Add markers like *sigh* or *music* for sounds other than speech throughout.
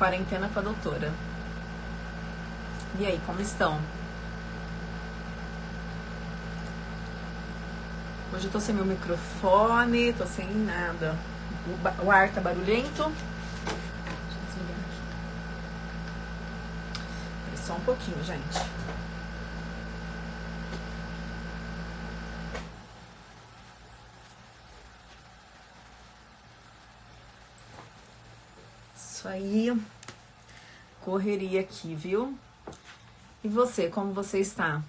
Quarentena com a doutora. E aí, como estão? Hoje eu tô sem meu microfone, tô sem nada. O, o ar tá barulhento. Deixa eu desligar aqui. Só um pouquinho, gente. Isso aí. Correria aqui, viu? E você, como você está?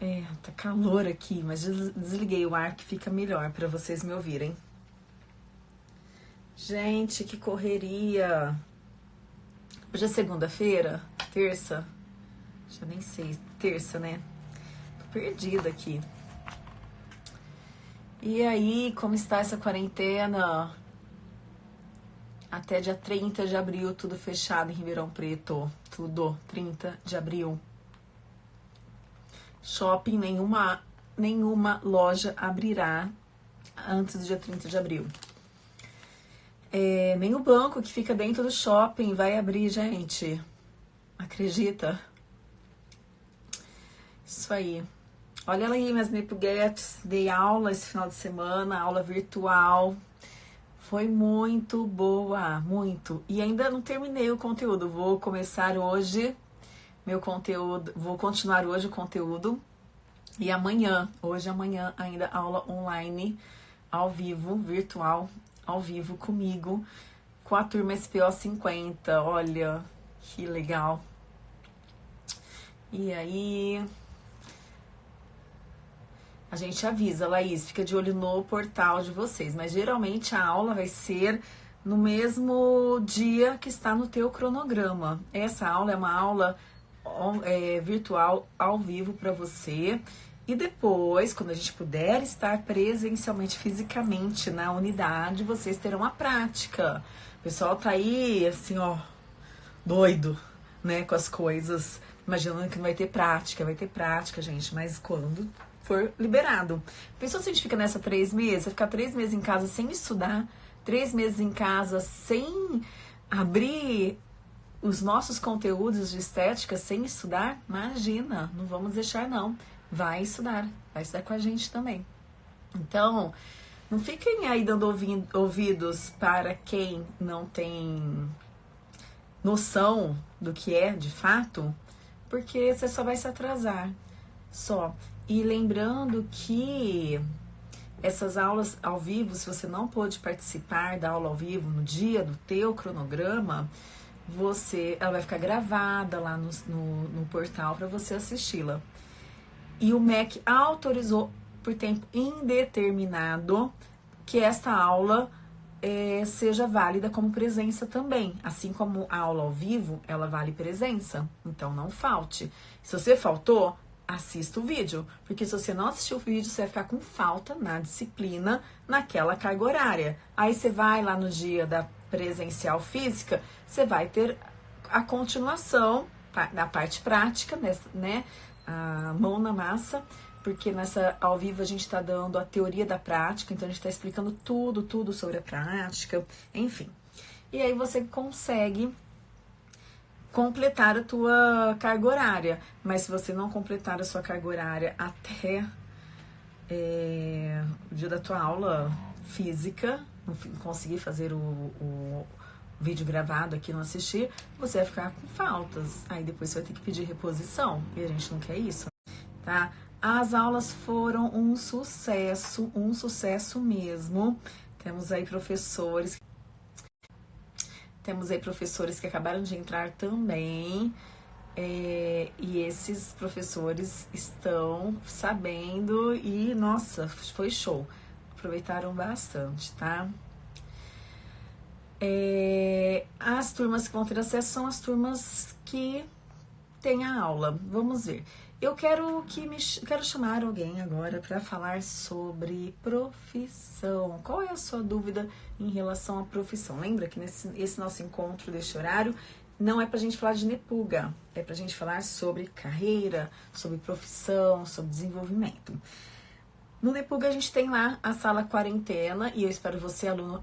É, tá calor aqui, mas desliguei o ar que fica melhor para vocês me ouvirem. Gente, que correria! Hoje é segunda-feira? Terça? Já nem sei, terça, né? Tô perdida aqui. E aí, como está essa quarentena? Até dia 30 de abril, tudo fechado em Ribeirão Preto. Tudo, 30 de abril. Shopping, nenhuma, nenhuma loja abrirá antes do dia 30 de abril. É, nem o banco que fica dentro do shopping vai abrir, gente. Acredita? Isso aí. Olha aí minhas Nipuguetes. Dei aula esse final de semana, aula virtual. Foi muito boa, muito. E ainda não terminei o conteúdo. Vou começar hoje meu conteúdo, vou continuar hoje o conteúdo. E amanhã, hoje amanhã ainda aula online, ao vivo, virtual, ao vivo comigo, com a turma SPO 50. Olha, que legal. E aí, a gente avisa, Laís, fica de olho no portal de vocês, mas geralmente a aula vai ser no mesmo dia que está no teu cronograma. Essa aula é uma aula é, virtual ao vivo para você. E depois, quando a gente puder estar presencialmente, fisicamente na unidade, vocês terão a prática. O pessoal tá aí, assim, ó, doido, né, com as coisas, imaginando que não vai ter prática. Vai ter prática, gente, mas quando for liberado. Pensou se a gente fica nessa três meses? Ficar três meses em casa sem estudar, três meses em casa sem abrir os nossos conteúdos de estética sem estudar? Imagina, não vamos deixar não. Vai estudar, vai estudar com a gente também. Então, não fiquem aí dando ouvidos para quem não tem noção do que é de fato, porque você só vai se atrasar. Só. E lembrando que essas aulas ao vivo, se você não pôde participar da aula ao vivo no dia do teu cronograma, você, ela vai ficar gravada lá no, no, no portal para você assisti-la. E o MEC autorizou por tempo indeterminado que esta aula é, seja válida como presença também. Assim como a aula ao vivo, ela vale presença. Então não falte. Se você faltou, assista o vídeo, porque se você não assistir o vídeo, você vai ficar com falta na disciplina, naquela carga horária. Aí você vai lá no dia da presencial física, você vai ter a continuação da parte prática, né? A mão na massa, porque nessa ao vivo a gente está dando a teoria da prática, então a gente está explicando tudo, tudo sobre a prática, enfim. E aí você consegue completar a tua carga horária. Mas se você não completar a sua carga horária até é, o dia da tua aula física, não conseguir fazer o, o vídeo gravado aqui, não assistir, você vai ficar com faltas. Aí depois você vai ter que pedir reposição. E a gente não quer isso, tá? As aulas foram um sucesso, um sucesso mesmo. Temos aí professores temos aí professores que acabaram de entrar também. É, e esses professores estão sabendo e, nossa, foi show. Aproveitaram bastante, tá? É, as turmas que vão ter acesso são as turmas que têm a aula. Vamos ver. Eu quero que me quero chamar alguém agora para falar sobre profissão. Qual é a sua dúvida em relação à profissão? Lembra que nesse esse nosso encontro deste horário não é para a gente falar de nepuga, é para a gente falar sobre carreira, sobre profissão, sobre desenvolvimento. No Nepuga a gente tem lá a sala quarentena e eu espero você, aluno,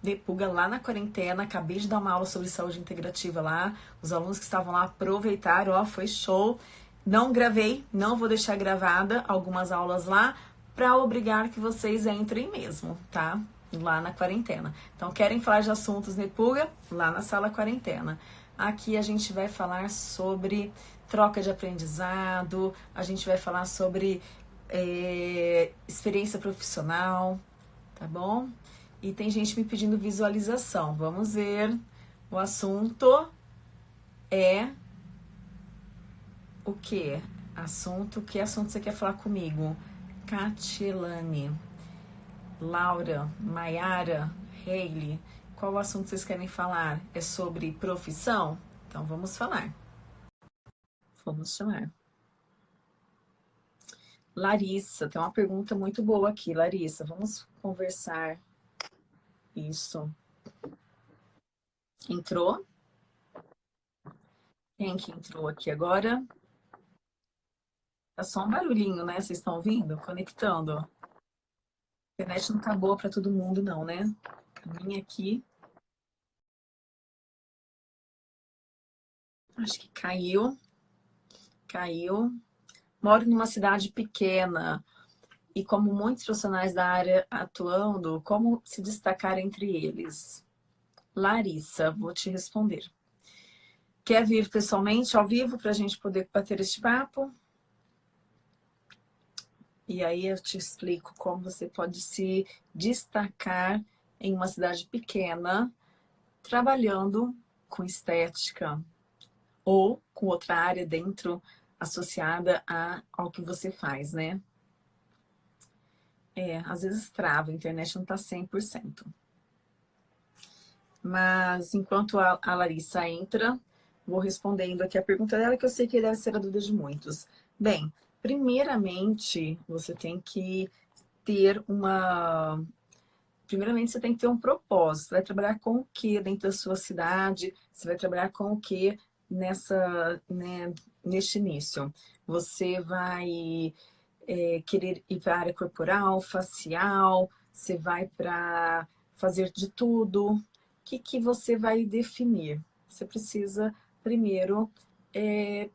Depuga lá na quarentena, acabei de dar uma aula sobre saúde integrativa lá, os alunos que estavam lá aproveitaram, ó, foi show. Não gravei, não vou deixar gravada algumas aulas lá para obrigar que vocês entrem mesmo, tá? Lá na quarentena. Então, querem falar de assuntos Nepuga? Lá na sala quarentena. Aqui a gente vai falar sobre troca de aprendizado, a gente vai falar sobre é, experiência profissional, tá bom? E tem gente me pedindo visualização. Vamos ver. O assunto é o que? Assunto, que assunto você quer falar comigo? Catilane, Laura, Maiara, Hayley, qual assunto vocês querem falar? É sobre profissão? Então vamos falar. Vamos chamar. Larissa, tem uma pergunta muito boa aqui, Larissa. Vamos conversar. Isso. Entrou? Quem que entrou aqui agora? Tá só um barulhinho, né? Vocês estão ouvindo? Conectando. A internet não tá boa para todo mundo, não, né? A minha aqui. Acho que caiu. Caiu. Moro numa cidade pequena e como muitos profissionais da área atuando, como se destacar entre eles? Larissa, vou te responder. Quer vir pessoalmente, ao vivo, para a gente poder bater este papo? E aí eu te explico como você pode se destacar em uma cidade pequena, trabalhando com estética ou com outra área dentro associada a, ao que você faz, né? É, às vezes trava, a internet não está 100%. Mas enquanto a, a, Larissa entra, vou respondendo aqui a pergunta dela, que eu sei que deve ser a dúvida de muitos. Bem, primeiramente, você tem que ter uma... Primeiramente, você tem que ter um propósito. Você vai trabalhar com o que dentro da sua cidade? Você vai trabalhar com o que nessa, né, neste início. Você vai é, querer ir para a área corporal, facial, você vai para fazer de tudo. O que, que você vai definir? Você precisa primeiro é,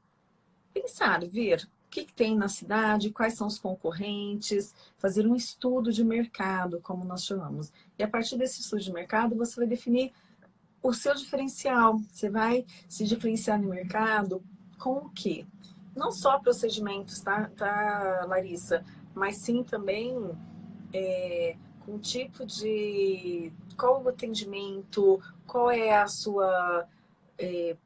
pensar, ver que, que tem na cidade, quais são os concorrentes, fazer um estudo de mercado, como nós chamamos. E a partir desse estudo de mercado, você vai definir o seu diferencial. Você vai se diferenciar no mercado com o quê? Não só procedimentos, tá, tá Larissa? Mas sim também é, com tipo de... Qual o atendimento, qual é a sua, é,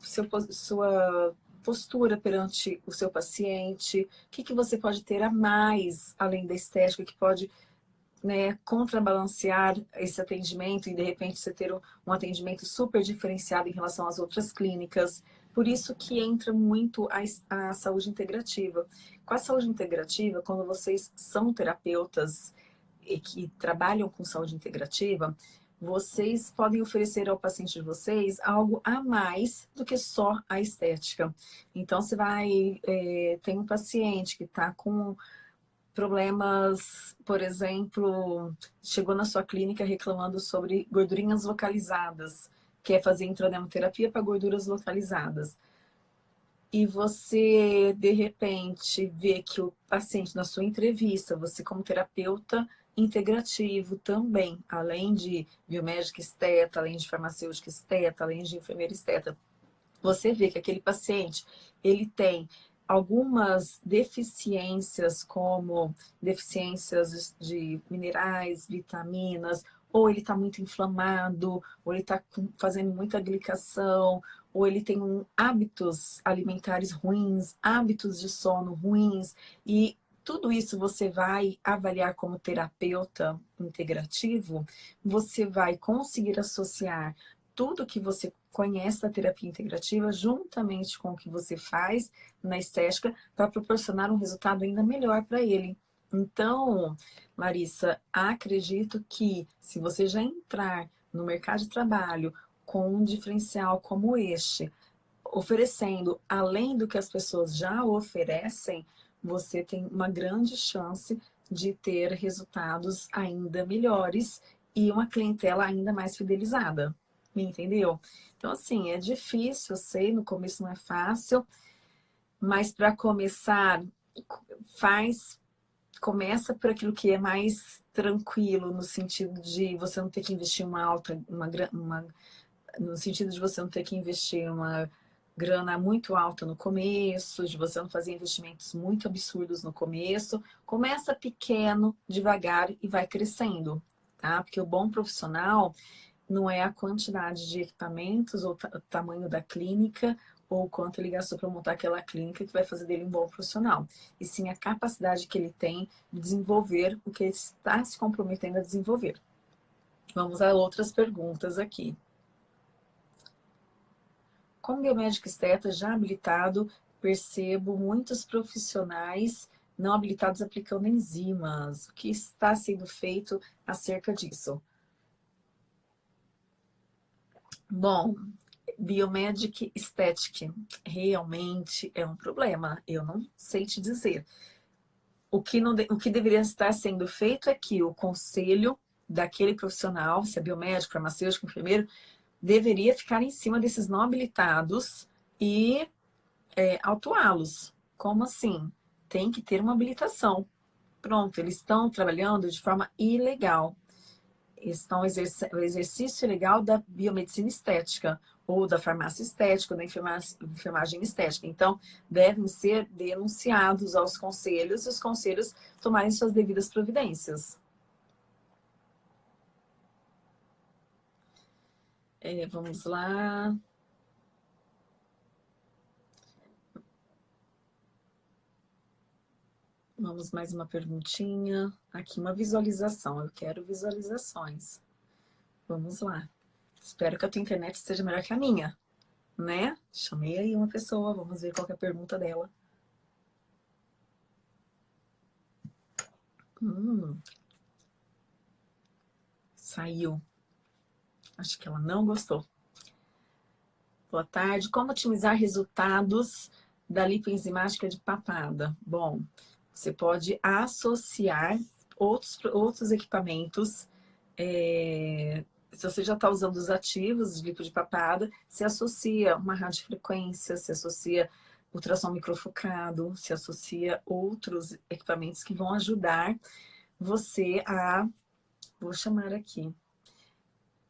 seu, sua postura perante o seu paciente, o que, que você pode ter a mais, além da estética, que pode né, contrabalancear esse atendimento e de repente você ter um atendimento super diferenciado em relação às outras clínicas. Por isso que entra muito a, a saúde integrativa. Com a saúde integrativa, quando vocês são terapeutas e que trabalham com saúde integrativa, vocês podem oferecer ao paciente de vocês algo a mais do que só a estética. Então, você vai... É, tem um paciente que está com problemas, por exemplo, chegou na sua clínica reclamando sobre gordurinhas localizadas, que é fazer intradermoterapia para gorduras localizadas. E você, de repente, vê que o paciente, na sua entrevista, você como terapeuta integrativo também, além de biomédica esteta, além de farmacêutica esteta, além de enfermeira esteta, você vê que aquele paciente, ele tem algumas deficiências, como deficiências de minerais, vitaminas, ou ele está muito inflamado, ou ele está fazendo muita glicação, ou ele tem um, hábitos alimentares ruins, hábitos de sono ruins, e tudo isso você vai avaliar como terapeuta integrativo, você vai conseguir associar tudo que você conhece da terapia integrativa juntamente com o que você faz na estética para proporcionar um resultado ainda melhor para ele. Então, Larissa, acredito que se você já entrar no mercado de trabalho com um diferencial como este, oferecendo além do que as pessoas já oferecem, você tem uma grande chance de ter resultados ainda melhores e uma clientela ainda mais fidelizada. Me entendeu? Então, assim, é difícil, eu sei, no começo não é fácil, mas para começar, faz, começa por aquilo que é mais tranquilo, no sentido de você não ter que investir uma alta, uma, uma no sentido de você não ter que investir uma grana muito alta no começo, de você não fazer investimentos muito absurdos no começo. Começa pequeno, devagar e vai crescendo, tá? Porque o bom profissional não é a quantidade de equipamentos ou o tamanho da clínica ou quanto ele gastou para montar aquela clínica que vai fazer dele um bom profissional. E sim a capacidade que ele tem de desenvolver o que ele está se comprometendo a desenvolver. Vamos a outras perguntas aqui. Como biomédico esteta já habilitado, percebo muitos profissionais não habilitados aplicando enzimas. O que está sendo feito acerca disso? Bom, Biomedic Aesthetic realmente é um problema. Eu não sei te dizer. O que, não, o que deveria estar sendo feito é que o conselho daquele profissional, se é biomédico, farmacêutico, enfermeiro, deveria ficar em cima desses não habilitados e é, autuá-los. Como assim? Tem que ter uma habilitação. Pronto, eles estão trabalhando de forma ilegal. Estão exercendo o exercício ilegal da biomedicina estética, ou da farmácia estética, ou da enfermagem estética. Então, devem ser denunciados aos conselhos e os conselhos tomarem suas devidas providências. É, vamos lá. Vamos mais uma perguntinha. Aqui uma visualização. Eu quero visualizações. Vamos lá. Espero que a tua internet esteja melhor que a minha, né? Chamei aí uma pessoa, vamos ver qual é a pergunta dela. Hum. Saiu. Acho que ela não gostou. Boa tarde. Como otimizar resultados da lipoenzimática de papada? Bom, você pode associar outros, outros equipamentos. É, se você já está usando os ativos de lipo de papada, se associa uma radiofrequência, se associa ultrassom microfocado, se associa outros equipamentos que vão ajudar você a... Vou chamar aqui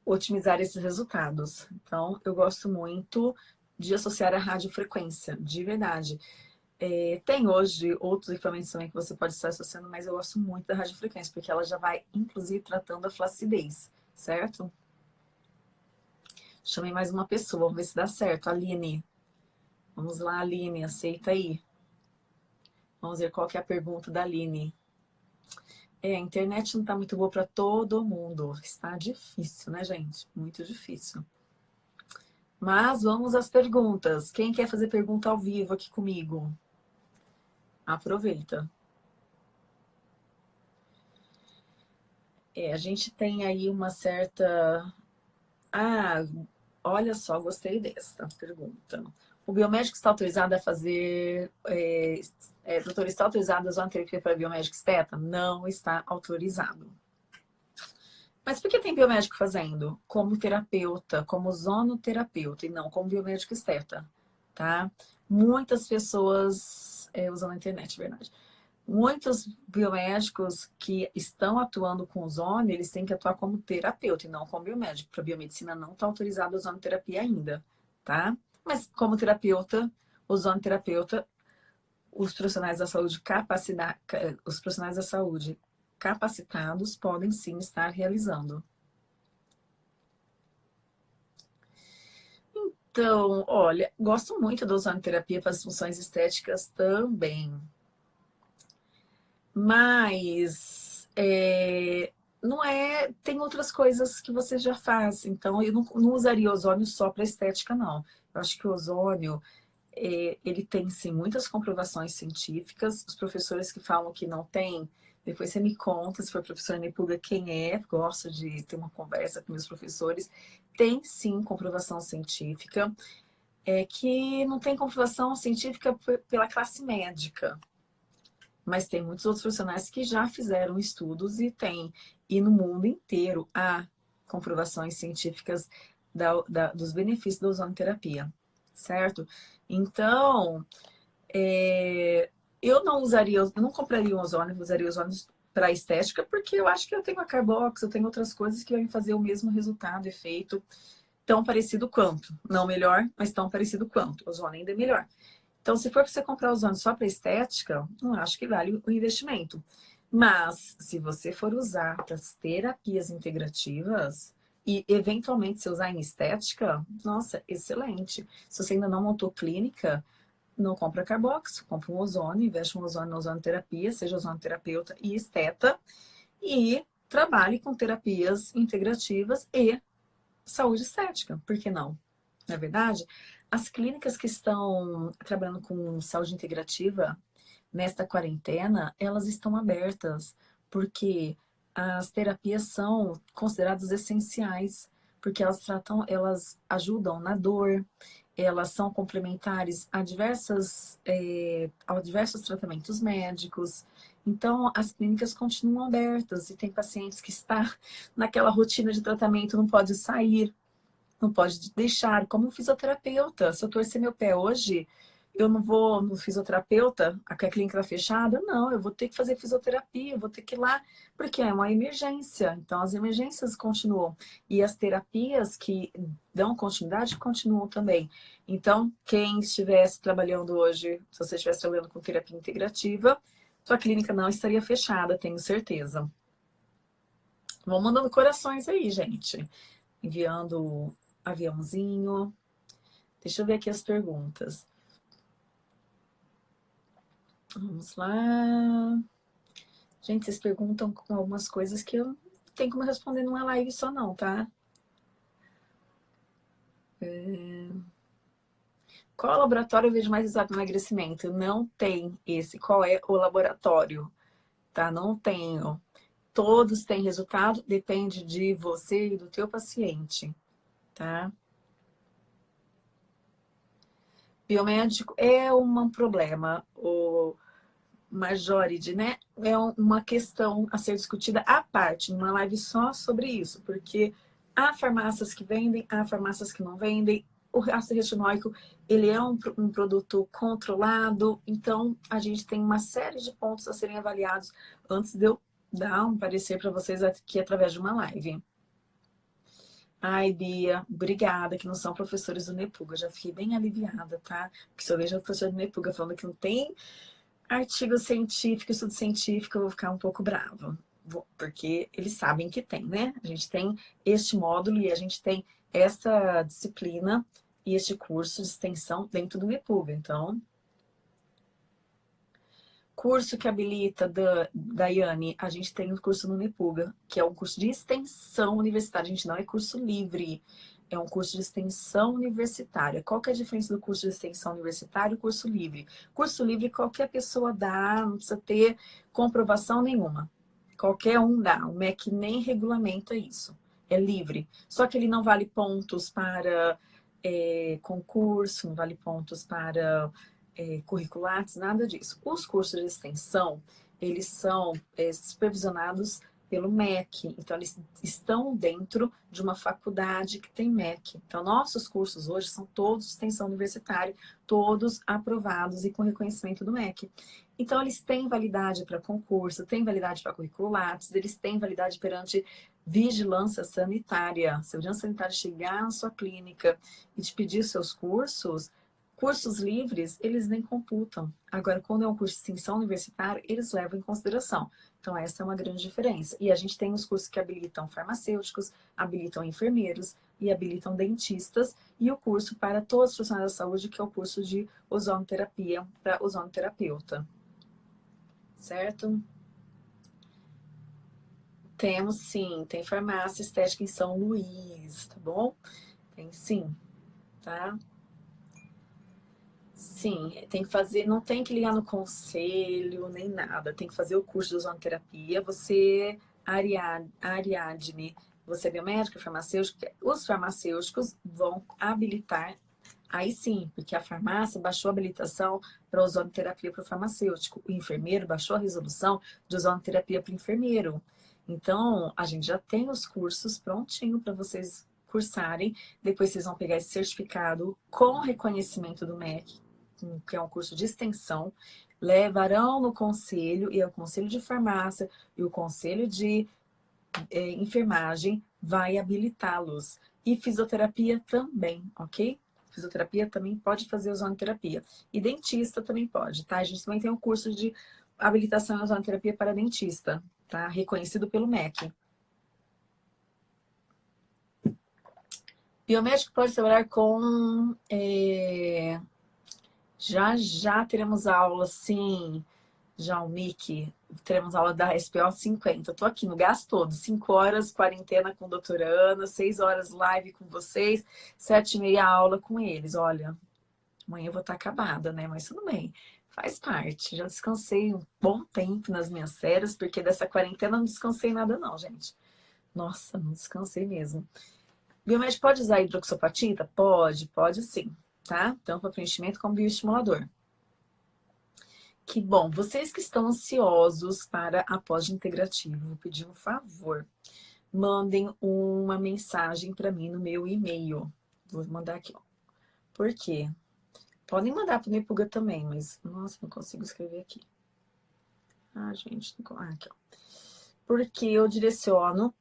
otimizar esses resultados. Então, eu gosto muito de associar a radiofrequência, de verdade. É, tem hoje outros equipamentos também que você pode estar associando, mas eu gosto muito da radiofrequência, porque ela já vai, inclusive, tratando a flacidez, certo? Chamei mais uma pessoa, vamos ver se dá certo. Aline. Vamos lá, Aline, aceita aí. Vamos ver qual que é a pergunta da Aline. É, a internet não está muito boa para todo mundo. Está difícil, né, gente? Muito difícil. Mas vamos às perguntas. Quem quer fazer pergunta ao vivo aqui comigo? Aproveita. É, a gente tem aí uma certa... Ah, olha só, gostei dessa pergunta. O biomédico está autorizado a fazer... É, é, doutor, está autorizado a zonoterapia para biomédico esteta? Não está autorizado. Mas por que tem biomédico fazendo? Como terapeuta, como zonoterapeuta, e não como biomédico esteta, tá? Muitas pessoas é, usam a internet, verdade. Muitos biomédicos que estão atuando com ozônio, eles têm que atuar como terapeuta e não como biomédico. Para biomedicina não está autorizado a ozonoterapia ainda, tá? Mas como terapeuta, ozonoterapeuta, os profissionais da saúde os profissionais da saúde capacitados podem sim estar realizando. Então, olha, gosto muito da ozonoterapia para as funções estéticas também. Mas é, não é. Tem outras coisas que você já faz. Então, eu não, não usaria ozônio só para estética, não. Eu acho que o ozônio, ele tem sim muitas comprovações científicas. Os professores que falam que não tem, depois você me conta, se for professor Nepuga, quem é. Gosto de ter uma conversa com meus professores. Tem sim comprovação científica. É que não tem comprovação científica pela classe médica. Mas tem muitos outros profissionais que já fizeram estudos e tem. E no mundo inteiro há comprovações científicas da, da, dos benefícios da ozonoterapia, certo? Então, é, eu não usaria, eu não compraria um ozônio, usaria ozônio para estética, porque eu acho que eu tenho a Carbox, eu tenho outras coisas que vão fazer o mesmo resultado, efeito, tão parecido quanto. Não melhor, mas tão parecido quanto. O ozônio ainda é melhor. Então, se for para você comprar ozônio só para estética, não acho que vale o investimento. Mas, se você for usar para as terapias integrativas e, eventualmente, se usar em estética, nossa, excelente. Se você ainda não montou clínica, não compra Carbox, compra um ozônio, investe um ozônio na ozonoterapia, seja ozonoterapeuta e esteta, e trabalhe com terapias integrativas e saúde estética, por que não? Na é verdade, as clínicas que estão trabalhando com saúde integrativa nesta quarentena, elas estão abertas, porque as terapias são consideradas essenciais, porque elas tratam, elas ajudam na dor, elas são complementares a, diversas, é, a diversos tratamentos médicos. Então, as clínicas continuam abertas e tem pacientes que estão *laughs* naquela rotina de tratamento, não pode sair, não pode deixar. Como um fisioterapeuta, se eu torcer meu pé hoje, eu não vou no fisioterapeuta, a clínica está fechada? Não, eu vou ter que fazer fisioterapia, eu vou ter que ir lá, porque é uma emergência. Então, as emergências continuam. E as terapias que dão continuidade continuam também. Então, quem estivesse trabalhando hoje, se você estivesse trabalhando com terapia integrativa, sua clínica não estaria fechada, tenho certeza. Vão mandando corações aí, gente. Enviando aviãozinho. Deixa eu ver aqui as perguntas. Vamos lá. Gente, vocês perguntam algumas coisas que eu não tenho como responder numa live só não, tá? É... Qual laboratório eu vejo mais resultado no emagrecimento? Não tem esse. Qual é o laboratório? Tá? Não tenho. Todos têm resultado, depende de você e do teu paciente, tá? Biomédico é um problema. O Majority, né? É uma questão a ser discutida à parte, numa live só sobre isso, porque há farmácias que vendem, há farmácias que não vendem, o ácido retinóico, ele é um, um, produto controlado, então a gente tem uma série de pontos a serem avaliados antes de eu dar um parecer para vocês aqui através de uma live. Ai, Bia, obrigada, que não são professores do Nepuga, já fiquei bem aliviada, tá? Porque se eu vejo o professor do Nepuga falando que não tem artigo científico, estudo científico, eu vou ficar um pouco brava. Porque eles sabem que tem, né? A gente tem este módulo e a gente tem essa disciplina e este curso de extensão dentro do MEPUG. Então, curso que habilita da Daiane, a gente tem o um curso no Nepuga, que é um curso de extensão universitária. A gente não é curso livre é um curso de extensão universitária. Qual que é a diferença do curso de extensão universitária e curso livre? Curso livre qualquer pessoa dá, não precisa ter comprovação nenhuma. Qualquer um dá, o MEC nem regulamenta isso. É livre. Só que ele não vale pontos para é, concurso, não vale pontos para é, curriculares, nada disso. Os cursos de extensão, eles são é, supervisionados pelo MEC. Então, eles estão dentro de uma faculdade que tem MEC. Então, nossos cursos hoje são todos de extensão universitária, todos aprovados e com reconhecimento do MEC. Então, eles têm validade para concurso, têm validade para curriculares, eles têm validade perante vigilância sanitária. Se a vigilância sanitária chegar na sua clínica e te pedir seus cursos, Cursos livres, eles nem computam. Agora, quando é um curso de extensão universitária, eles levam em consideração. Então, essa é uma grande diferença. E a gente tem os cursos que habilitam farmacêuticos, habilitam enfermeiros e habilitam dentistas. E o curso para todos os profissionais da saúde, que é o curso de ozonoterapia para ozonoterapeuta. Certo? Temos sim, tem farmácia estética em São Luís, tá bom? Tem sim, tá? Sim, tem que fazer, não tem que ligar no conselho, nem nada. Tem que fazer o curso de ozonoterapia. Você, Ariadne, você é biomédica, farmacêutica, os farmacêuticos vão habilitar, aí sim, porque a farmácia baixou a habilitação para ozonoterapia para o farmacêutico. O enfermeiro baixou a resolução de ozonoterapia para o enfermeiro. Então, a gente já tem os cursos prontinho para vocês cursarem. Depois vocês vão pegar esse certificado com reconhecimento do MEC, que é um curso de extensão. Levarão no conselho, e é o conselho de farmácia e o conselho de é, enfermagem vai habilitá-los. E fisioterapia também, ok? Fisioterapia também pode fazer ozonoterapia. E dentista também pode, tá? A gente também tem um curso de habilitação em ozonoterapia para dentista, tá? Reconhecido pelo MEC. Biomédico pode trabalhar com... É... Já, já teremos aula, sim, já o Mickey, teremos aula da SPO 50. Eu tô aqui no gás todo, 5 horas quarentena com a doutora Ana, 6 horas live com vocês, 7 e meia aula com eles. Olha, amanhã eu vou estar tá acabada, né? Mas tudo bem, faz parte. Já descansei um bom tempo nas minhas férias, porque dessa quarentena não descansei nada não, gente. Nossa, não descansei mesmo. Biomédico pode usar hidroxopatita? Pode, pode sim, tá? Tanto para preenchimento como bioestimulador. Que bom. Vocês que estão ansiosos para a pós-integrativo, vou pedir um favor. Mandem uma mensagem para mim no meu e-mail. Vou mandar aqui, ó. Por quê? Podem mandar para o Nepuga também, mas... Nossa, não consigo escrever aqui. Ah, gente. Não... Ah, aqui, ó. Porque eu direciono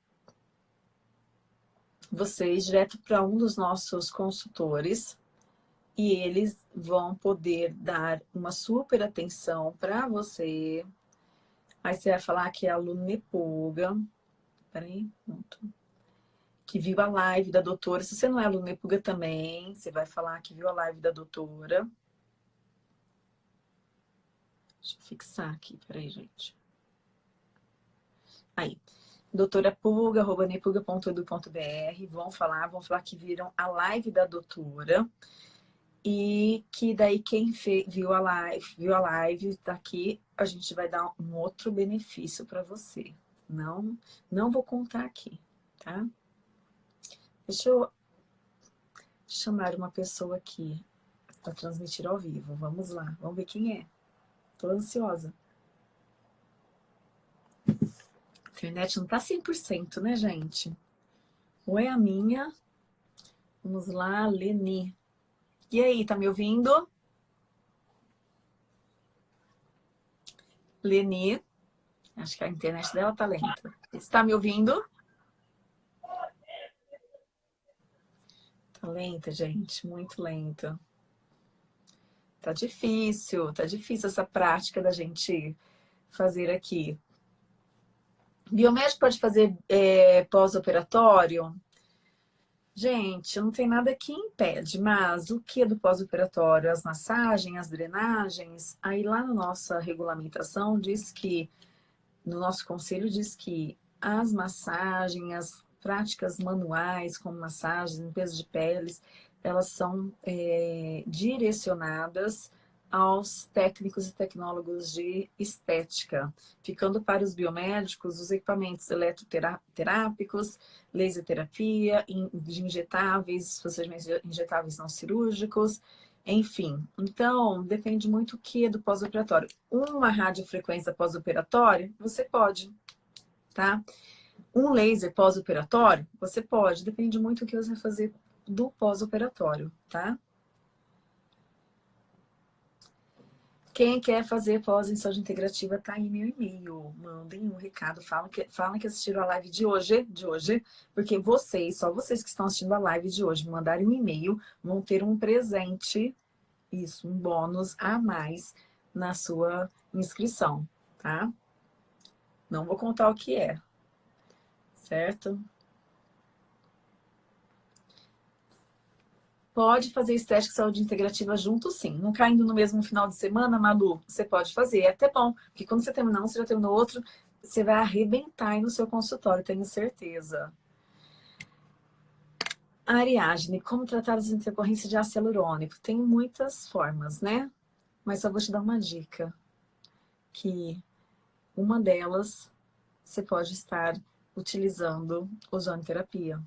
vocês direto para um dos nossos consultores e eles vão poder dar uma super atenção para você. Aí você vai falar que é aluno Nepuga. Peraí, pronto. Que viu a live da doutora. Se você não é aluno Nepuga também, você vai falar que viu a live da doutora. Deixa eu fixar aqui, peraí, gente. Aí, doutora Puga, arroba nepuga.edu.br, vão falar, vão falar que viram a live da doutora e que daí quem viu a live, viu a live daqui, a gente vai dar um outro benefício para você. Não, não vou contar aqui, tá? Deixa eu chamar uma pessoa aqui para transmitir ao vivo. Vamos lá, vamos ver quem é. Tô ansiosa. A internet não tá 100%, né, gente? Ou é a minha? Vamos lá, Leni. E aí, tá me ouvindo? Leni. Acho que a internet dela tá lenta. Está me ouvindo? Tá lenta, gente. Muito lenta. Tá difícil. Tá difícil essa prática da gente fazer aqui. Biomédico pode fazer é, pós-operatório? Gente, não tem nada que impede, mas o que é do pós-operatório? As massagens, as drenagens, aí lá na nossa regulamentação diz que, no nosso conselho diz que as massagens, as práticas manuais, como massagens, limpeza de peles, elas são é, direcionadas aos técnicos e tecnólogos de estética, ficando para os biomédicos os equipamentos eletroterápicos, laser terapia, de injetáveis, procedimentos injetáveis não cirúrgicos, enfim. Então, depende muito o que do pós-operatório. Uma radiofrequência pós-operatória, você pode, tá? Um laser pós-operatório, você pode, depende muito do que você vai fazer do pós-operatório, tá? Quem quer fazer pós em saúde integrativa, tá aí meu e-mail. Mandem um recado, falam que, falam que assistiram a live de hoje, de hoje, porque vocês, só vocês que estão assistindo a live de hoje, mandarem um e-mail, vão ter um presente, isso, um bônus a mais na sua inscrição, tá? Não vou contar o que é, certo? Pode fazer estética e saúde integrativa junto, sim. Não caindo no mesmo final de semana, Malu, você pode fazer. É até bom, porque quando você terminar um, você já terminou outro, você vai arrebentar aí no seu consultório, tenho certeza. Ariadne, como tratar as intercorrências de ácido hialurônico? Tem muitas formas, né? Mas só vou te dar uma dica. Que uma delas, você pode estar utilizando ozonoterapia.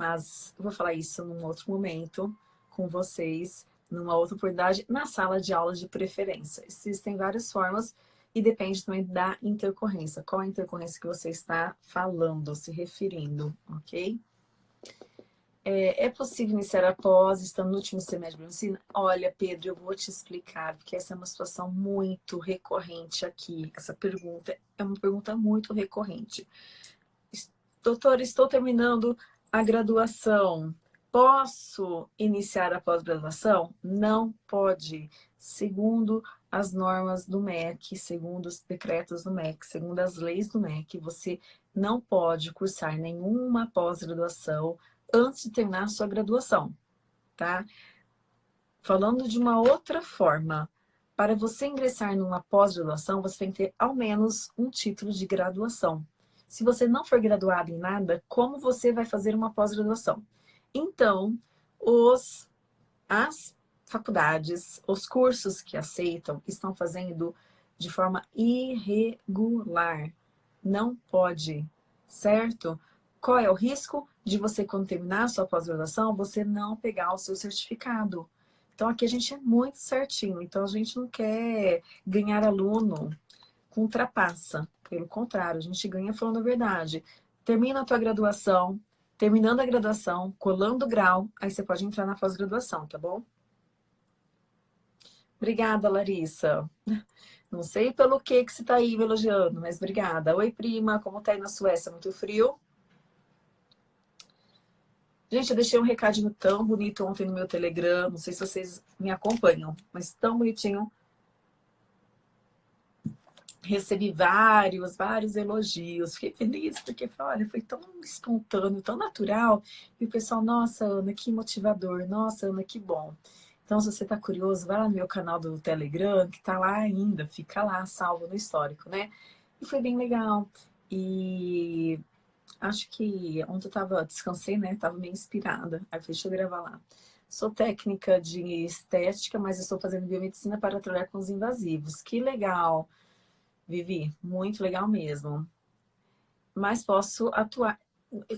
Mas vou falar isso num outro momento com vocês, numa outra oportunidade, na sala de aula de preferência. Existem várias formas e depende também da intercorrência. Qual a intercorrência que você está falando, se referindo, ok? É, é possível iniciar após, estando no último semestre de medicina? Olha, Pedro, eu vou te explicar, porque essa é uma situação muito recorrente aqui. Essa pergunta é uma pergunta muito recorrente. Doutor, estou terminando a graduação. Posso iniciar a pós-graduação? Não pode. Segundo as normas do MEC, segundo os decretos do MEC, segundo as leis do MEC, você não pode cursar nenhuma pós-graduação antes de terminar sua graduação, tá? Falando de uma outra forma, para você ingressar numa pós-graduação, você tem que ter ao menos um título de graduação. Se você não for graduado em nada, como você vai fazer uma pós-graduação? Então, os, as faculdades, os cursos que aceitam, estão fazendo de forma irregular. Não pode, certo? Qual é o risco de você, quando terminar a sua pós-graduação, você não pegar o seu certificado? Então, aqui a gente é muito certinho. Então, a gente não quer ganhar aluno com trapaça. Pelo contrário, a gente ganha falando a verdade. Termina a tua graduação, terminando a graduação, colando o grau, aí você pode entrar na pós-graduação, tá bom? Obrigada, Larissa. Não sei pelo que que você está aí me elogiando, mas obrigada. Oi, prima, como tá aí na Suécia? Muito frio? Gente, eu deixei um recadinho tão bonito ontem no meu Telegram. Não sei se vocês me acompanham, mas tão bonitinho. Recebi vários, vários elogios. Fiquei feliz porque, olha, foi tão espontâneo, tão natural. E o pessoal, nossa, Ana, que motivador. Nossa, Ana, que bom. Então, se você está curioso, vai lá no meu canal do Telegram, que está lá ainda. Fica lá, salvo no histórico, né? E foi bem legal. E acho que ontem eu tava, descansei, né? Tava meio inspirada. Aí deixa eu gravar lá. Sou técnica de estética, mas estou fazendo biomedicina para trabalhar com os invasivos. Que legal, Vivi, muito legal mesmo. Mas posso atuar...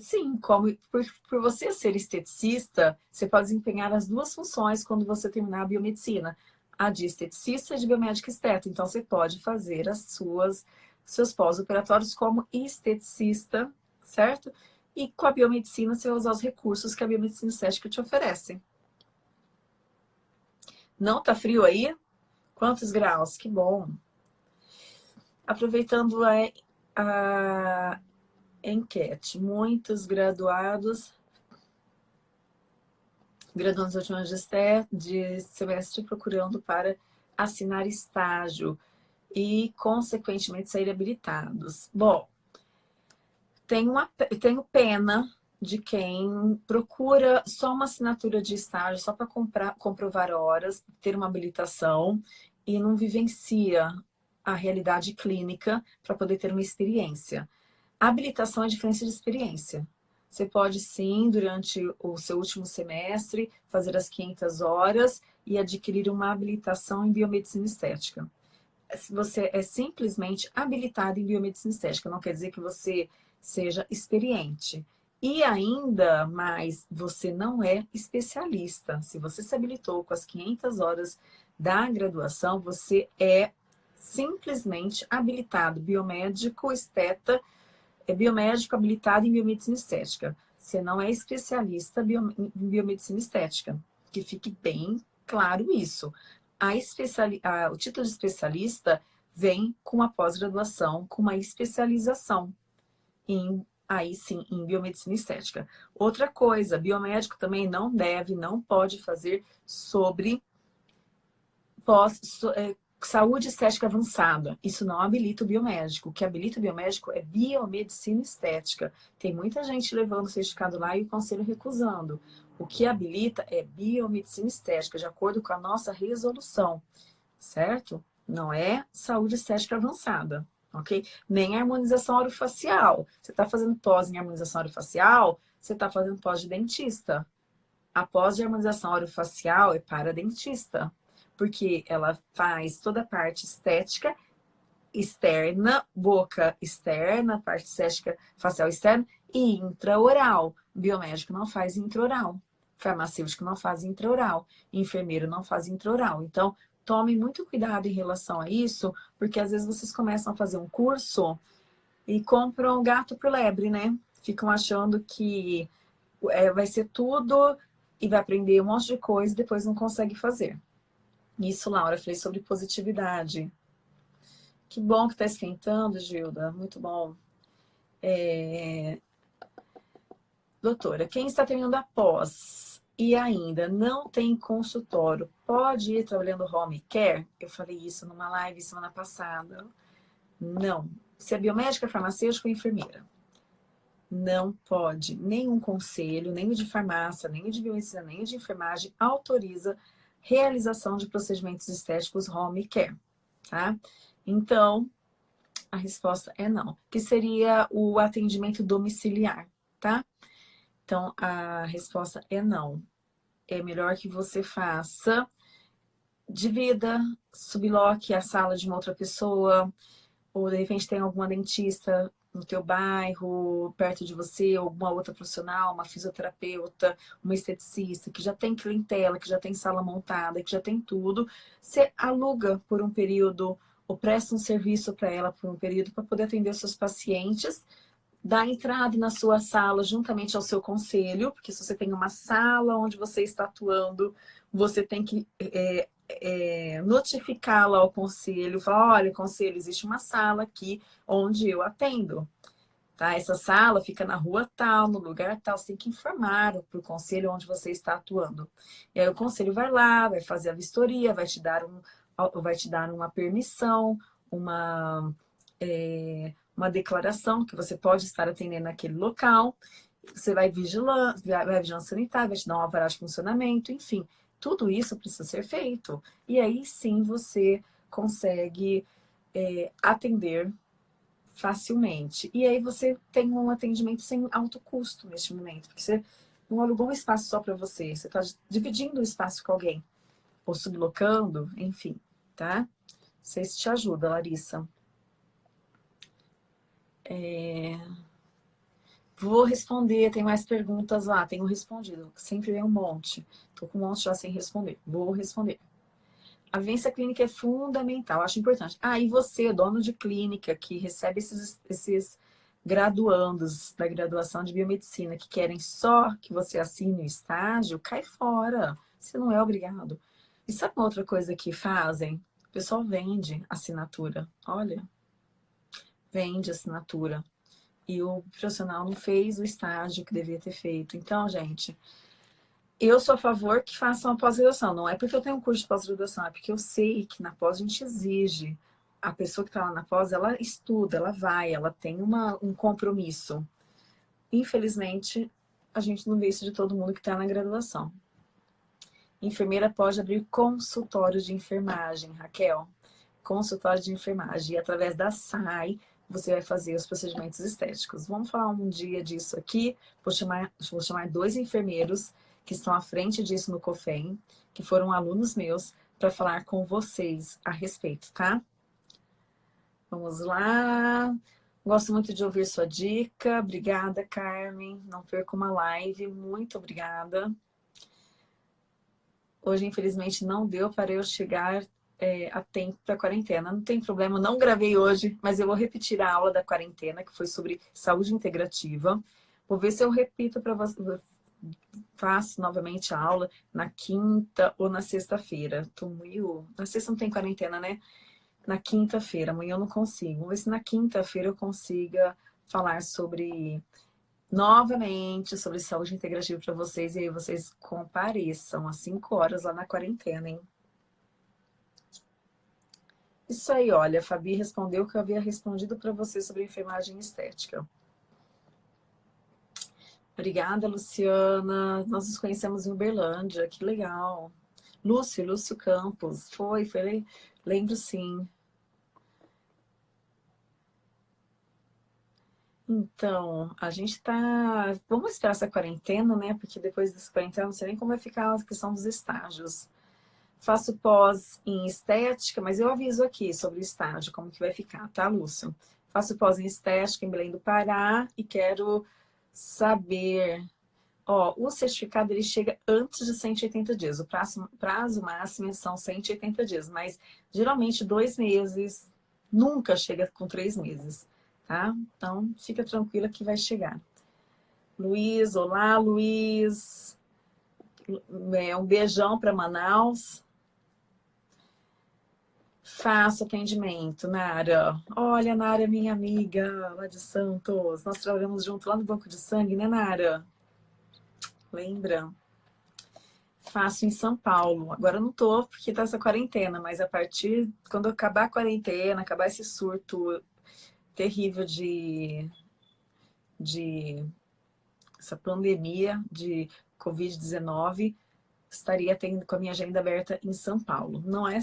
Sim, como por, por você ser esteticista, você pode desempenhar as duas funções quando você terminar a biomedicina. A de esteticista e de biomédica esteta. Então, você pode fazer as suas seus pós-operatórios como esteticista certo? E com a biomedicina, você vai usar os recursos que a biomedicina estética te oferece. Não tá frio aí? Quantos graus? Que bom! Aproveitando a, a enquete, muitos graduados, graduandos de, de semestre procurando para assinar estágio e, consequentemente, sair habilitados. Bom, tenho, uma, tenho pena de quem procura só uma assinatura de estágio, só para comprovar horas, ter uma habilitação e não vivencia a realidade clínica para poder ter uma experiência. Habilitação é a diferença de experiência. Você pode sim, durante o seu último semestre, fazer as 500 horas e adquirir uma habilitação em biomedicina estética. Você é simplesmente habilitado em biomedicina estética, não quer dizer que você seja experiente. E ainda mais, você não é especialista. Se você se habilitou com as 500 horas da graduação, você é simplesmente habilitado, biomédico, esteta, é biomédico habilitado em biomedicina estética. Você não é especialista em biomedicina estética. Que fique bem claro isso. A especiali... o título de especialista vem com a pós-graduação, com uma especialização em, aí sim, em biomedicina estética. Outra coisa, biomédico também não deve, não pode fazer sobre pós, so, é, saúde estética avançada. Isso não habilita o biomédico. O que habilita o biomédico é biomedicina estética. Tem muita gente levando o certificado lá e o conselho recusando. O que habilita é biomedicina estética, de acordo com a nossa resolução, certo? Não é saúde estética avançada ok? Nem harmonização orofacial. Você está fazendo pós em harmonização orofacial, você está fazendo pós de dentista. A pós de harmonização orofacial é para dentista, porque ela faz toda a parte estética externa, boca externa, parte estética facial externa e intraoral. Biomédico não faz intraoral. Farmacêutico não faz intraoral. Enfermeiro não faz intraoral. Então, tomem muito cuidado em relação a isso, porque às vezes vocês começam a fazer um curso e compram gato por lebre, né? Ficam achando que é, vai ser tudo e vai aprender um monte de coisa e depois não consegue fazer. Isso, Laura, falei sobre positividade. Que bom que está esquentando, Gilda. Muito bom. É... Doutora, quem está terminando a pós e ainda não tem consultório, pode ir trabalhando home care? Eu falei isso numa live semana passada. Não. Se é biomédica, farmacêutica ou enfermeira. Não pode. Nenhum conselho, nem o de farmácia, nem o de biomedicina, nem o de enfermagem autoriza realização de procedimentos estéticos home care, tá? Então, a resposta é não, que seria o atendimento domiciliar, tá? Então, a resposta é não. É melhor que você faça, divida, subloque a sala de uma outra pessoa, ou de repente tem alguma dentista no teu bairro, perto de você, alguma outra profissional, uma fisioterapeuta, uma esteticista, que já tem clientela, que já tem sala montada, que já tem tudo, você aluga por um período ou presta um serviço para ela por um período para poder atender os seus pacientes, dá entrada na sua sala juntamente ao seu conselho, porque se você tem uma sala onde você está atuando, você tem que é, é, notificá-la ao conselho, falar, olha, conselho, existe uma sala aqui onde eu atendo. Tá? Essa sala fica na rua tal, no lugar tal, você tem que informar para o conselho onde você está atuando. E aí o conselho vai lá, vai fazer a vistoria, vai te dar, um, vai te dar uma permissão, uma, é, uma declaração que você pode estar atendendo naquele local, você vai vigilar, vai vigilância sanitária, vai te dar um alvará de funcionamento, enfim. Tudo isso precisa ser feito. E aí sim você consegue é, atender facilmente. E aí você tem um atendimento sem alto custo neste momento, porque você não alugou um espaço só para você, você está dividindo o espaço com alguém, ou sublocando, enfim, tá? Não sei se te ajuda, Larissa. É... Vou responder, tem mais perguntas lá, tenho respondido, sempre vem um monte. Tô com um monte já sem responder, vou responder. A vivência clínica é fundamental, acho importante. Ah, e você, dono de clínica, que recebe esses, esses graduandos da graduação de biomedicina, que querem só que você assine o estágio, cai fora, você não é obrigado. E sabe uma outra coisa que fazem? O pessoal vende assinatura, olha, vende assinatura e o profissional não fez o estágio que devia ter feito. Então, gente, eu sou a favor que façam a pós-graduação. Não é porque eu tenho um curso de pós-graduação, é porque eu sei que na pós a gente exige. A pessoa que está lá na pós, ela estuda, ela vai, ela tem uma, um compromisso. Infelizmente, a gente não vê isso de todo mundo que está na graduação. Enfermeira pode abrir consultório de enfermagem, Raquel. Consultório de enfermagem. E através da SAI, você vai fazer os procedimentos estéticos. Vamos falar um dia disso aqui. Vou chamar, vou chamar dois enfermeiros que estão à frente disso no COFEM, que foram alunos meus, para falar com vocês a respeito, tá? Vamos lá. Gosto muito de ouvir sua dica. Obrigada, Carmen. Não perca uma live. Muito obrigada. Hoje, infelizmente, não deu para eu chegar é, para a quarentena. Não tem problema, não gravei hoje, mas eu vou repetir a aula da quarentena, que foi sobre saúde integrativa. Vou ver se eu repito para você, faço novamente a aula na quinta ou na sexta-feira. Tô. Na sexta não tem quarentena, né? Na quinta-feira, amanhã eu não consigo. Vamos ver se na quinta-feira eu consiga falar sobre novamente sobre saúde integrativa para vocês e aí vocês compareçam às 5 horas lá na quarentena, hein? Isso aí, olha, a Fabi respondeu que eu havia respondido para você sobre enfermagem estética. Obrigada, Luciana. Nós nos conhecemos em Uberlândia, que legal. Lúcio, Lúcio Campos. Foi, foi, lembro sim. Então, a gente tá... Vamos esperar essa quarentena, né? Porque depois dessa quarentena, não sei nem como vai ficar a questão dos estágios. Faço pós em estética, mas eu aviso aqui sobre o estágio, como que vai ficar, tá, Lúcio? Faço pós em estética em Belém do Pará e quero saber Ó, o certificado ele chega antes de 180 dias. O prazo, prazo máximo são 180 dias, mas geralmente dois meses, nunca chega com três meses, tá? Então, fica tranquila que vai chegar. Luiz, olá, Luiz. É, um beijão para Manaus. Faço atendimento, Nara. Olha, Nara é minha amiga lá de Santos. Nós trabalhamos junto lá no Banco de Sangue, né, Nara? Lembra? Faço em São Paulo. Agora não tô porque tá essa quarentena, mas a partir quando acabar a quarentena, acabar esse surto terrível de, de essa pandemia de Covid-19, estaria tendo com a minha agenda aberta em São Paulo. Não é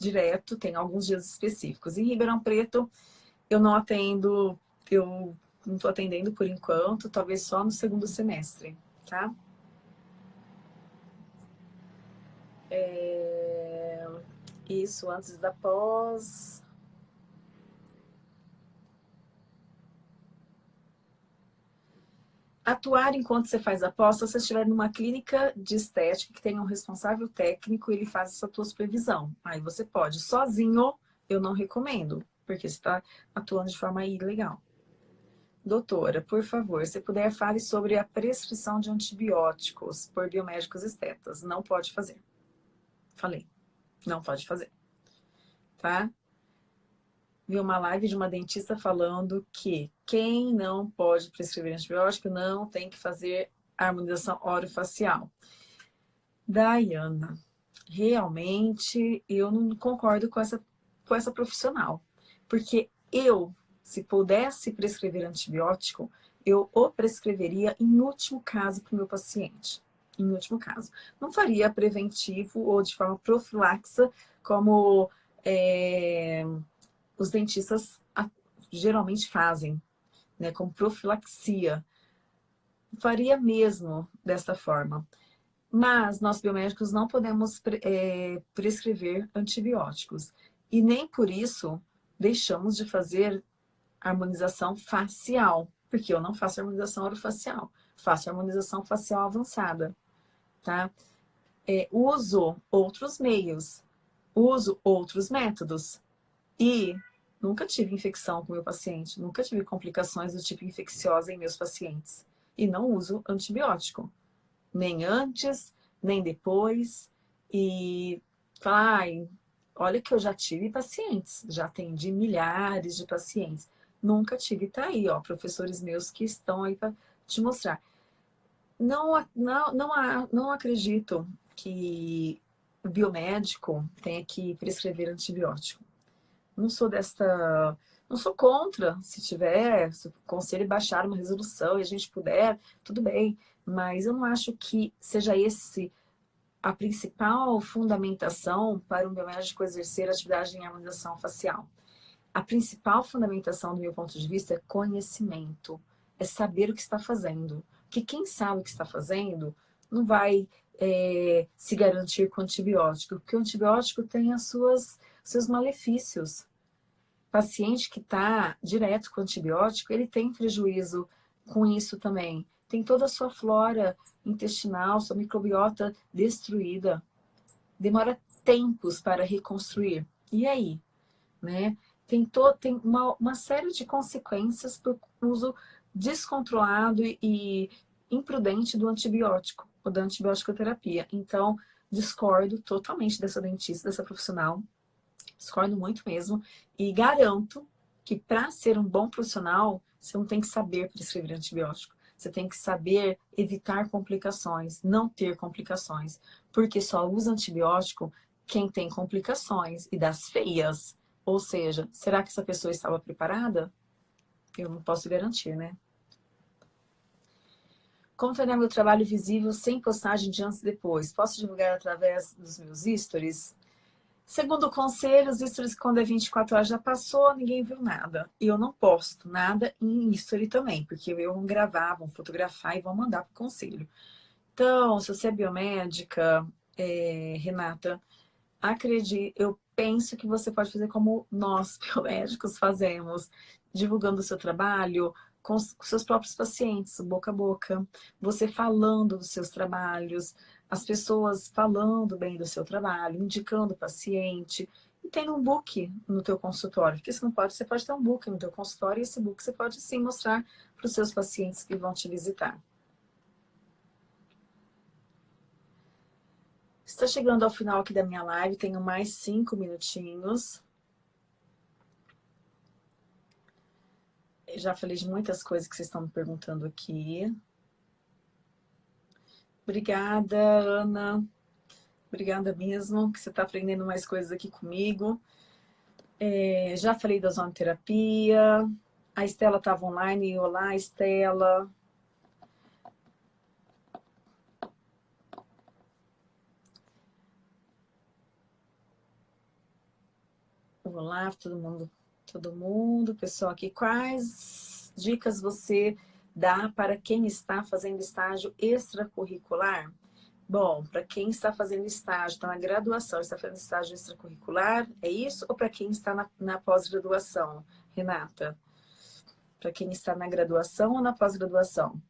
direto, tem alguns dias específicos. Em Ribeirão Preto, eu não atendo, eu não estou atendendo por enquanto, talvez só no segundo semestre tá? É... Isso, antes da pós... Atuar enquanto você faz a pós, se você estiver numa clínica de estética que tenha um responsável técnico, ele faz essa tua supervisão. Aí você pode. Sozinho, eu não recomendo, porque você está atuando de forma ilegal. Doutora, por favor, se puder, fale sobre a prescrição de antibióticos por biomédicos estetas. Não pode fazer. Falei. Não pode fazer. Tá? Vi uma live de uma dentista falando que quem não pode prescrever antibiótico não tem que fazer harmonização orofacial. Dayana, realmente eu não concordo com essa, com essa profissional. Porque eu se pudesse prescrever antibiótico, eu o prescreveria em último caso para o meu paciente. Em último caso. Não faria preventivo ou de forma profilaxa, como é, os dentistas geralmente fazem, né, como profilaxia. Faria mesmo dessa forma. Mas nós biomédicos não podemos é, prescrever antibióticos. E nem por isso deixamos de fazer harmonização facial, porque eu não faço harmonização orofacial, faço harmonização facial avançada, tá? É, uso outros meios, uso outros métodos e nunca tive infecção com meu paciente, nunca tive complicações do tipo infecciosa em meus pacientes e não uso antibiótico, nem antes, nem depois e falar, olha que eu já tive pacientes, já atendi milhares de pacientes Nunca tive. Tá aí, ó, professores meus que estão aí para te mostrar. Não, não, não, não acredito que o biomédico tenha que prescrever antibiótico. Não sou desta... Não sou contra, se tiver, se o conselho baixar uma resolução e a gente puder, tudo bem. Mas eu não acho que seja esse a principal fundamentação para um biomédico exercer atividade em harmonização facial a principal fundamentação do meu ponto de vista é conhecimento, é saber o que está fazendo. Porque quem sabe o que está fazendo não vai é, se garantir com antibiótico, porque o antibiótico tem as suas, seus malefícios. O paciente que está direto com antibiótico, ele tem prejuízo com isso também. Tem toda a sua flora intestinal, sua microbiota destruída. Demora tempos para reconstruir. E aí? Né? tem, to, tem uma, uma série de consequências por uso descontrolado e, e imprudente do antibiótico, ou da antibiótico-terapia. Então, discordo totalmente dessa dentista, dessa profissional, discordo muito mesmo, e garanto que para ser um bom profissional, você não tem que saber prescrever antibiótico. Você tem que saber evitar complicações, não ter complicações. Porque só usa antibiótico quem tem complicações e das feias. Ou seja, será que essa pessoa estava preparada? Eu não posso garantir, né? Como tornar meu trabalho visível sem postagem de antes e depois? Posso divulgar através dos meus stories? Segundo o conselho, os stories quando é 24 horas já passou, ninguém viu nada. E eu não posto nada em story também, porque eu vou gravar, vou fotografar e vou mandar para o conselho. Então, se você é biomédica, é, Renata, acredite, eu penso que você pode fazer como nós, *laughs* biomédicos, fazemos, divulgando o seu trabalho, com seus próprios pacientes, boca a boca, você falando dos seus trabalhos, as pessoas falando bem do seu trabalho, indicando o paciente, e tendo um book no teu consultório, porque você não pode, você pode ter um book no teu consultório, e esse book você pode sim mostrar para os seus pacientes que vão te visitar. Está chegando ao final aqui da minha live, tenho mais cinco minutinhos. Já falei de muitas coisas que vocês estão me perguntando aqui. Obrigada, Ana. Obrigada mesmo, que você está aprendendo mais coisas aqui comigo. É, já falei da zona terapia. A Estela estava online. Olá, Estela. Olá, todo mundo, todo mundo, pessoal aqui. Quais dicas você dá para quem está fazendo estágio extracurricular? Bom, para quem está fazendo estágio, está na graduação, está fazendo estágio extracurricular, é isso? Ou para quem está na, na pós-graduação, Renata? Para quem está na graduação ou na pós-graduação?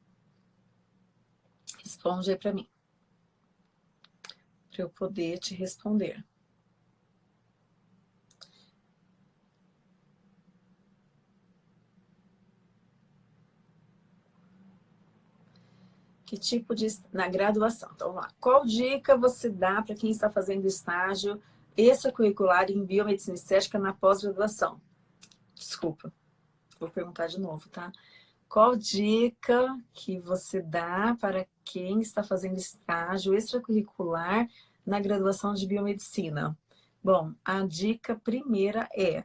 Responde aí para mim. Para eu poder te responder. Que tipo de... na graduação. Então, vamos lá. Qual dica você dá para quem está fazendo estágio extracurricular em biomedicina estética na pós-graduação? Desculpa, vou perguntar de novo, tá? Qual dica que você dá para quem está fazendo estágio extracurricular na graduação de biomedicina? Bom, a dica primeira é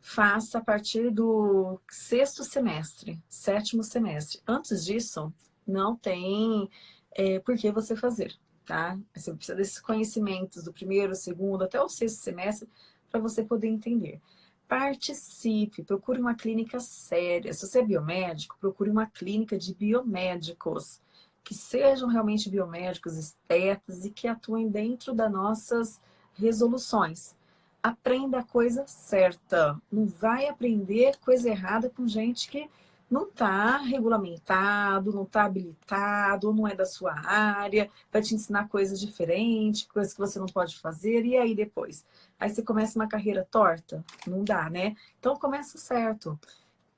faça a partir do sexto semestre, sétimo semestre. Antes disso, não tem é, por que você fazer, tá? Você precisa desses conhecimentos do primeiro, segundo, até o sexto semestre, para você poder entender. Participe, procure uma clínica séria. Se você é biomédico, procure uma clínica de biomédicos, que sejam realmente biomédicos, estetas e que atuem dentro das nossas resoluções. Aprenda a coisa certa. Não vai aprender coisa errada com gente que não está regulamentado, não está habilitado, não é da sua área, vai te ensinar coisas diferentes, coisas que você não pode fazer, e aí depois? Aí você começa uma carreira torta? Não dá, né? Então começa certo.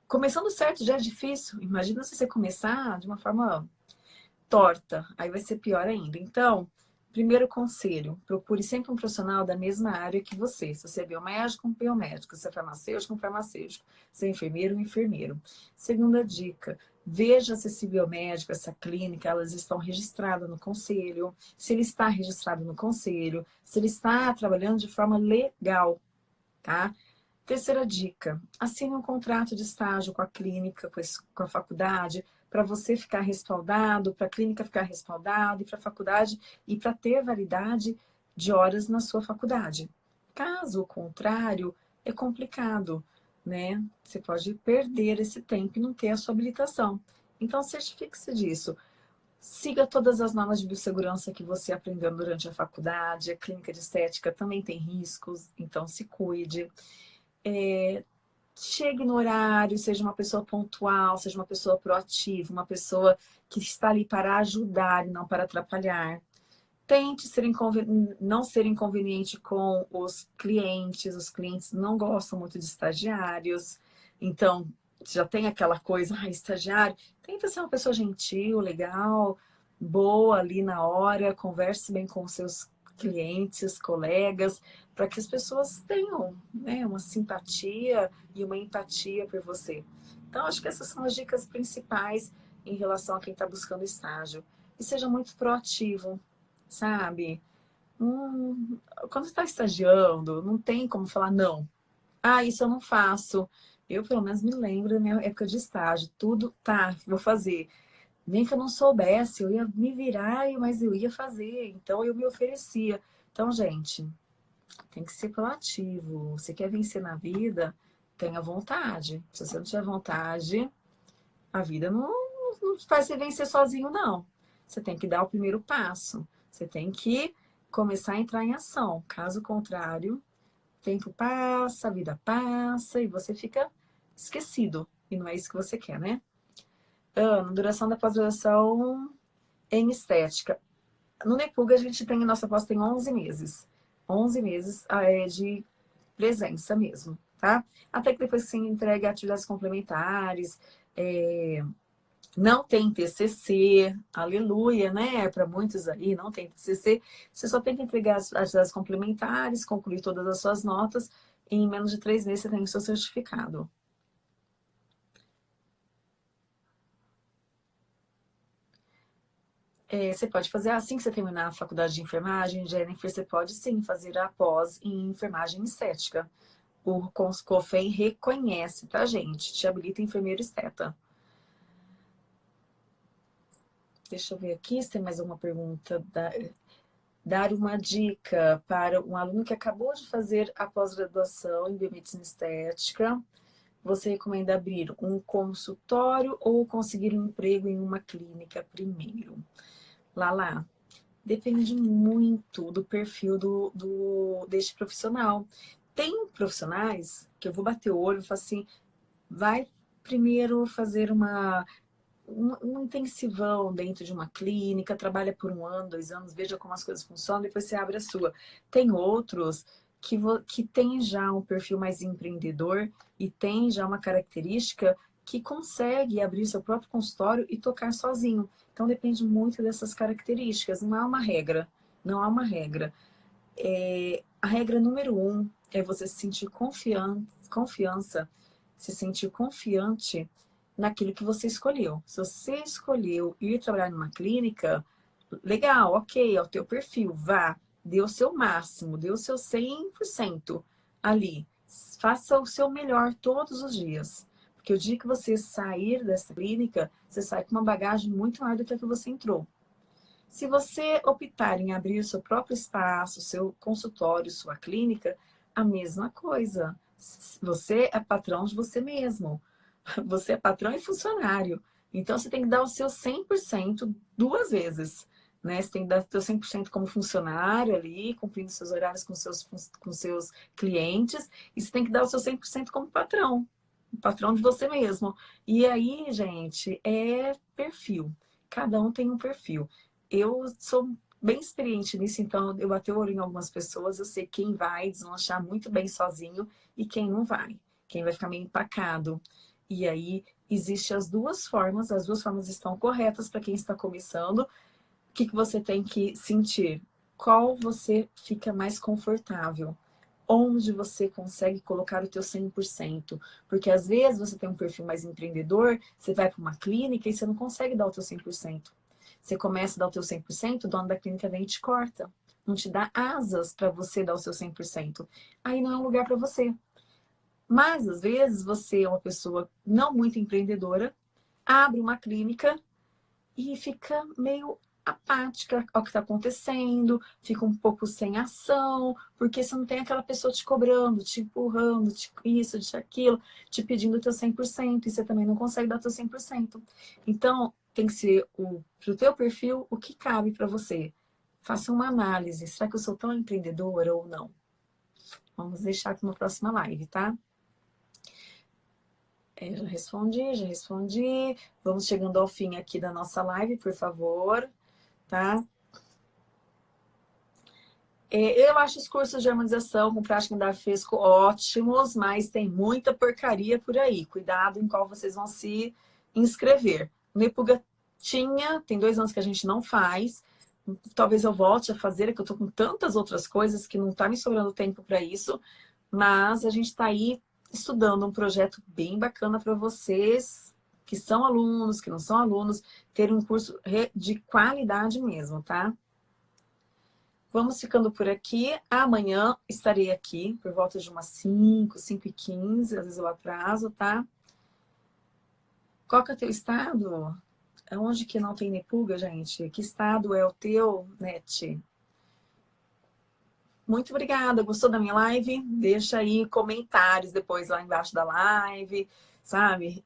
Começando certo já é difícil, imagina se você começar de uma forma torta, aí vai ser pior ainda. Então, Primeiro conselho, procure sempre um profissional da mesma área que você. Se você é biomédico, um biomédico. Se é farmacêutico, um farmacêutico. Se é enfermeiro, um enfermeiro. Segunda dica, veja se esse biomédico, essa clínica, elas estão registradas no conselho. Se ele está registrado no conselho. Se ele está trabalhando de forma legal, tá? Terceira dica, assine um contrato de estágio com a clínica, com a faculdade, para você ficar respaldado, para a clínica ficar respaldada, e para a faculdade, e para ter validade de horas na sua faculdade. Caso contrário, é complicado, né? Você pode perder esse tempo e não ter a sua habilitação. Então, certifique-se disso. Siga todas as normas de biossegurança que você aprendeu durante a faculdade. A clínica de estética também tem riscos, então se cuide. É, chegue no horário, seja uma pessoa pontual, seja uma pessoa proativa, uma pessoa que está ali para ajudar e não para atrapalhar. Tente ser não ser inconveniente com os clientes, os clientes não gostam muito de estagiários, então já tem aquela coisa, ah, estagiário, tenta ser uma pessoa gentil, legal, boa ali na hora, converse bem com seus clientes, colegas, para que as pessoas tenham né, uma simpatia e uma empatia por você. Então, acho que essas são as dicas principais em relação a quem está buscando estágio. E seja muito proativo, sabe? Hum, quando está estagiando, não tem como falar não. Ah, isso eu não faço. Eu, pelo menos, me lembro da minha época de estágio. Tudo, tá, vou fazer. Nem que eu não soubesse, eu ia me virar, mas eu ia fazer. Então, eu me oferecia. Então, gente, tem que ser proativo. Você quer vencer na vida, tenha vontade. Se você não tiver vontade, a vida não, não faz você vencer sozinho, não. Você tem que dar o primeiro passo. Você tem que começar a entrar em ação. Caso contrário, tempo passa, a vida passa e você fica esquecido. e não é isso que você quer, né? Duração da pós-graduação em estética. No Nepuga, a gente tem, nossa pós tem 11 meses. 11 meses ah, é, de presença mesmo, tá? Até que depois você entrega atividades complementares, é, não tem TCC, aleluia, né? Para muitos aí, não tem TCC. Você só tem que entregar as atividades complementares, concluir todas as suas notas, e em menos de três meses você tem o seu certificado. É, você pode fazer assim que você terminar a faculdade de enfermagem, Jennifer, você pode sim fazer a pós em enfermagem estética. O COFEM reconhece, tá, gente? Te habilita enfermeiro esteta. Deixa eu ver aqui se tem mais uma pergunta. Dar uma dica para um aluno que acabou de fazer a pós-graduação em biomedicina estética. Você recomenda abrir um consultório ou conseguir um emprego em uma clínica primeiro? Lala, depende muito do perfil do, do, deste profissional. Tem profissionais que eu vou bater o olho e falar assim, vai primeiro fazer uma, um, um, intensivão dentro de uma clínica, trabalha por um ano, dois anos, veja como as coisas funcionam, depois você abre a sua. Tem outros que, que tem já um perfil mais empreendedor e tem já uma característica que consegue abrir seu próprio consultório e tocar sozinho. Então depende muito dessas características, não há uma regra, não há uma regra. É, a regra número um é você se sentir confian confiança, se sentir confiante naquilo que você escolheu. Se você escolheu ir trabalhar numa clínica, legal, ok, é o teu perfil, vá, dê o seu máximo, dê o seu 100% ali. Faça o seu melhor todos os dias. Porque o dia que você sair dessa clínica, você sai com uma bagagem muito maior do que a que você entrou. Se você optar em abrir o seu próprio espaço, seu consultório, sua clínica, a mesma coisa. Você é patrão de você mesmo. Você é patrão e funcionário. Então, você tem que dar o seu 100% duas vezes. Né? Você tem que dar o seu 100% como funcionário ali, cumprindo seus horários com seus, com seus clientes. E você tem que dar o seu 100% como patrão patrão de você mesmo. E aí, gente, é perfil. Cada um tem um perfil. Eu sou bem experiente nisso, então eu o olho em algumas pessoas, eu sei quem vai deslanchar muito bem sozinho e quem não vai. Quem vai ficar meio empacado. E aí, existem as duas formas, as duas formas estão corretas para quem está começando. O que, que você tem que sentir? Qual você fica mais confortável? Onde você consegue colocar o teu 100%. Porque às vezes você tem um perfil mais empreendedor, você vai para uma clínica e você não consegue dar o teu 100%. Você começa a dar o teu 100%, o dono da clínica vem e te corta. Não te dá asas para você dar o seu 100%. Aí não é um lugar para você. Mas, às vezes, você é uma pessoa não muito empreendedora, abre uma clínica e fica meio apática ao que está acontecendo, fica um pouco sem ação, porque você não tem aquela pessoa te cobrando, te empurrando, te isso, te aquilo, te pedindo o teu 100%, e você também não consegue dar o teu 100%. Então, tem que ser o, pro teu perfil o que cabe para você. Faça uma análise, será que eu sou tão empreendedora ou não? Vamos deixar aqui na próxima live, tá? É, já respondi, já respondi. Vamos chegando ao fim aqui da nossa live, por favor tá? É, eu acho os cursos de harmonização com prática em dar fresco ótimos, mas tem muita porcaria por aí. Cuidado em qual vocês vão se inscrever. Nepuga tinha, tem dois anos que a gente não faz. Talvez eu volte a fazer, é que eu tô com tantas outras coisas que não tá me sobrando tempo para isso. Mas a gente está aí estudando um projeto bem bacana para vocês que são alunos, que não são alunos, ter um curso de qualidade mesmo, tá? Vamos ficando por aqui. Amanhã estarei aqui por volta de umas 5, 5 e 15, às vezes eu atraso, tá? Qual que é o teu estado? Onde que não tem Nepuga, gente? Que estado é o teu, Net? Muito obrigada. Gostou da minha live? Deixa aí comentários depois lá embaixo da live, sabe?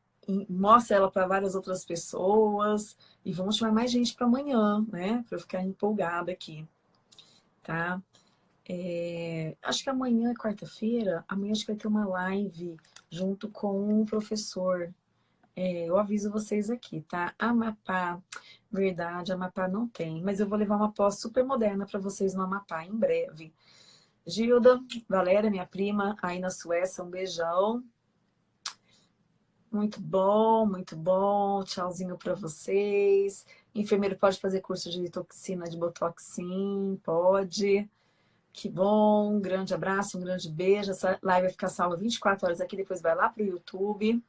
Mostra ela para várias outras pessoas e vamos chamar mais gente para amanhã, né? Para eu ficar empolgada aqui, tá? É, acho que amanhã é quarta-feira, amanhã acho que vai ter uma live junto com um professor. É, eu aviso vocês aqui, tá? Amapá, verdade, Amapá não tem. Mas eu vou levar uma pós super moderna para vocês no Amapá em breve. Gilda, Valéria, minha prima, aí na Suécia, um beijão. Muito bom, muito bom. Tchauzinho para vocês. Enfermeiro pode fazer curso de toxina de Botox? Sim, pode. Que bom, um grande abraço, um grande beijo. Essa live vai ficar salva 24 horas aqui, depois vai lá para o YouTube,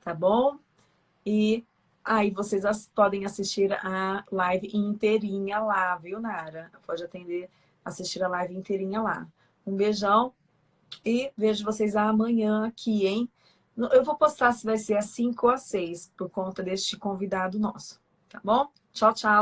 tá bom? E aí vocês podem assistir a live inteirinha lá, viu, Nara? Pode atender, assistir a live inteirinha lá. Um beijão e vejo vocês amanhã aqui, hein? Eu vou postar se vai ser às 5 ou às 6, por conta deste convidado nosso, tá bom? Tchau, tchau.